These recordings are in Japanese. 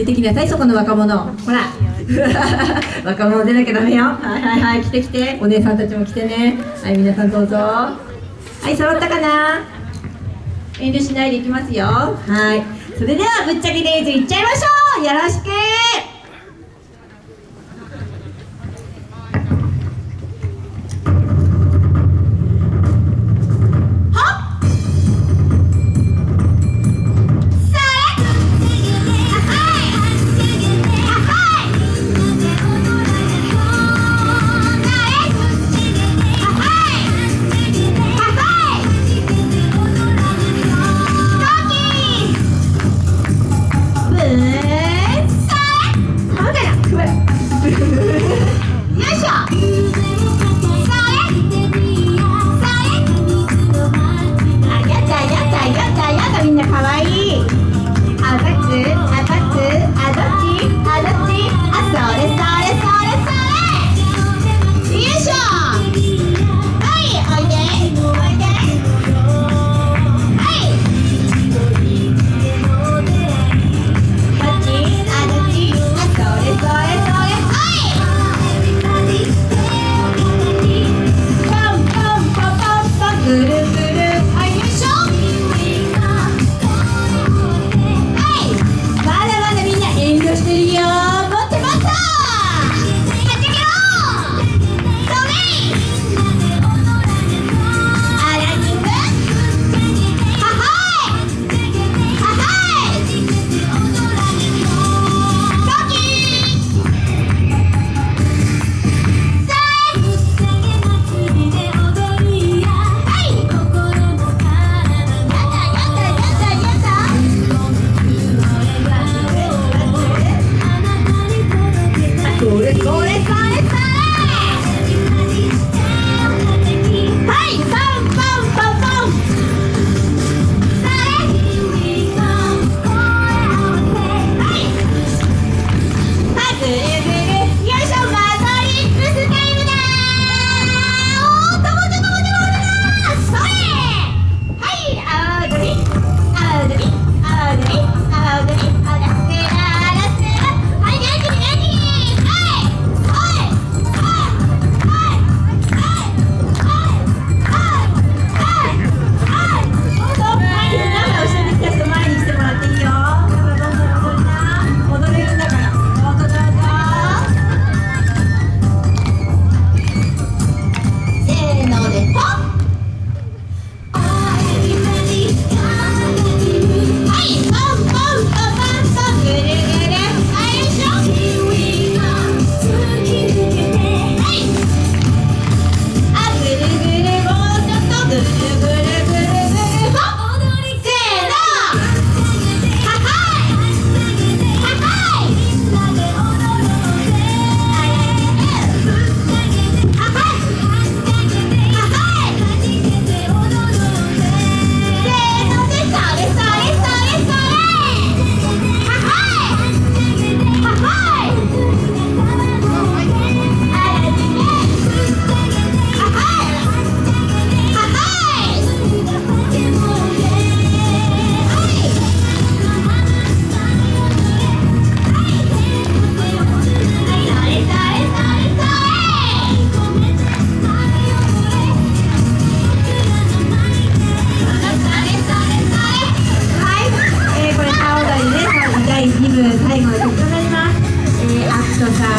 出てきなさいそこの若者。ほら。若者出なきゃダメよ。はいはいはい来て来て。お姉さんたちも来てね。はい皆さんどうぞ。はい揃ったかな？遠慮しないでいきますよ。はい。それではぶっちゃけレイズいっちゃいましょう。よろしく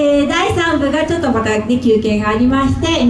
えー、第3部がちょっとまた、ね、休憩がありまして